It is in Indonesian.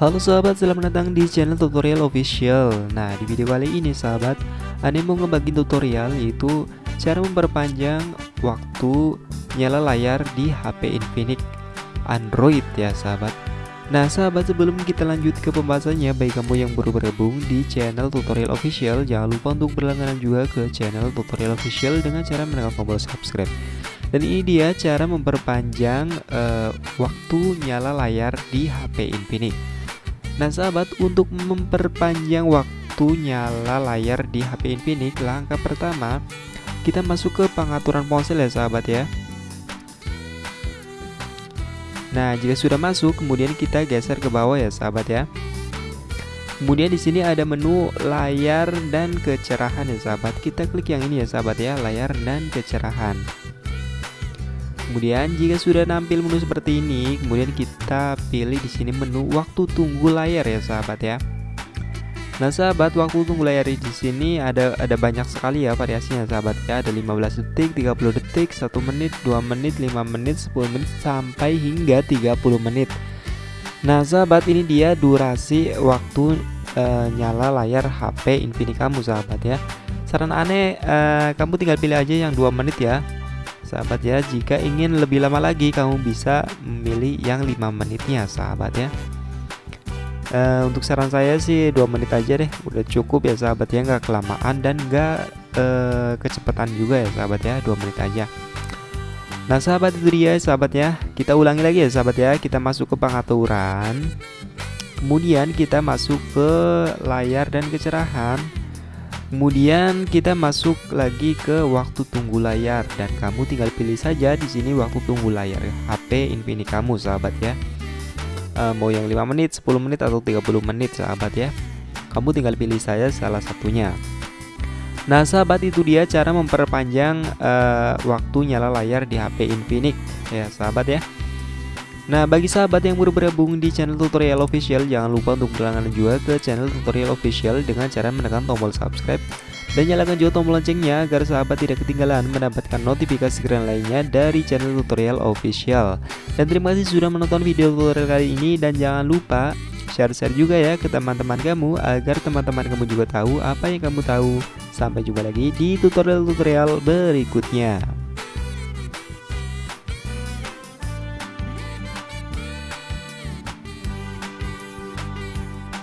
Halo sahabat, selamat datang di channel tutorial official. Nah, di video kali ini sahabat Ane mau ngebagi tutorial yaitu Cara memperpanjang waktu nyala layar di HP Infinix Android ya sahabat. Nah sahabat sebelum kita lanjut ke pembahasannya Bagi kamu yang baru bergabung di channel tutorial official Jangan lupa untuk berlangganan juga ke channel tutorial official Dengan cara menekan tombol subscribe. Dan ini dia cara memperpanjang uh, waktu nyala layar di HP Infinix Nah sahabat untuk memperpanjang waktu nyala layar di HP Infinix Langkah pertama kita masuk ke pengaturan ponsel ya sahabat ya. Nah jika sudah masuk kemudian kita geser ke bawah ya sahabat ya. Kemudian di sini ada menu layar dan kecerahan ya sahabat. Kita klik yang ini ya sahabat ya layar dan kecerahan Kemudian jika sudah nampil menu seperti ini, kemudian kita pilih di sini menu waktu tunggu layar ya sahabat ya. Nah sahabat waktu tunggu layar di sini ada ada banyak sekali ya variasinya sahabat ya. Ada 15 detik 30 detik 1 menit 2 menit 5 menit 10 menit sampai hingga 30 menit. Nah sahabat ini dia durasi waktu uh, nyala layar HP Infinix kamu sahabat ya. Saran aneh uh, kamu tinggal pilih aja yang 2 menit ya sahabat ya. Jika ingin lebih lama lagi kamu bisa memilih yang 5 menitnya sahabat ya. E, untuk saran saya sih dua menit aja deh. Udah cukup ya sahabat ya. Nggak kelamaan dan nggak e, kecepatan juga ya sahabat ya. Dua menit aja. Nah sahabat itu dia sahabat ya. Kita ulangi lagi ya sahabat ya. Kita masuk ke pengaturan. Kemudian kita masuk ke layar dan kecerahan Kemudian kita masuk lagi ke waktu tunggu layar dan kamu tinggal pilih saja di sini waktu tunggu layar HP Infinix kamu sahabat ya. E, mau yang 5 menit, 10 menit atau 30 menit sahabat ya. Kamu tinggal pilih saja salah satunya. Nah, sahabat itu dia cara memperpanjang e, waktu nyala layar di HP Infinix ya, sahabat ya. Nah bagi sahabat yang baru bergabung di channel tutorial official Jangan lupa untuk berlangganan juga ke channel tutorial official Dengan cara menekan tombol subscribe Dan nyalakan juga tombol loncengnya Agar sahabat tidak ketinggalan mendapatkan notifikasi keren lainnya dari channel tutorial official. Dan terima kasih sudah menonton video tutorial kali ini Dan jangan lupa share-share juga ya ke teman-teman kamu Agar teman-teman kamu juga tahu apa yang kamu tahu. Sampai jumpa lagi di tutorial-tutorial berikutnya